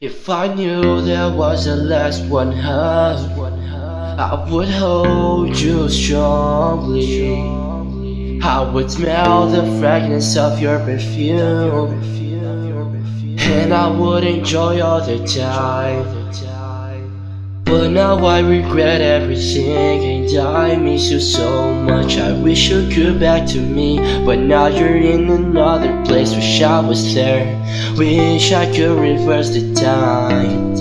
If I knew there was a last one hug, I would hold you strongly. I would smell the fragrance of your perfume, and I would enjoy all the time. But now I regret everything and I miss you so much. I wish you could back to me. But now you're in another place Wish I was there. Wish I could reverse the time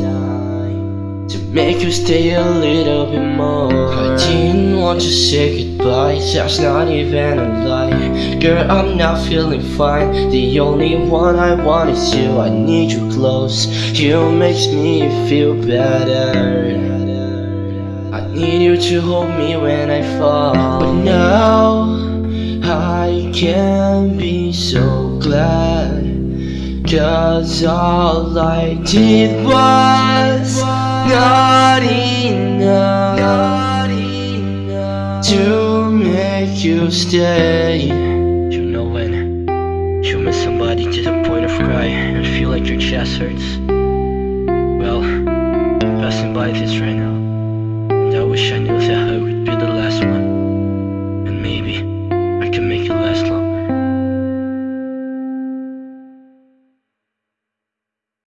To make you stay a little bit more. I didn't want to say goodbye That's not even a lie. Girl, I'm not feeling fine. The only one I want is you. I need you close. You makes me feel better. I need you to hold me when I fall. But now I can't be so glad Cause all I did was not enough To make you stay You know when you miss somebody to the point of cry And feel like your chest hurts Well, passing by this right now And I wish I knew that I would be the last one And maybe I can make it last longer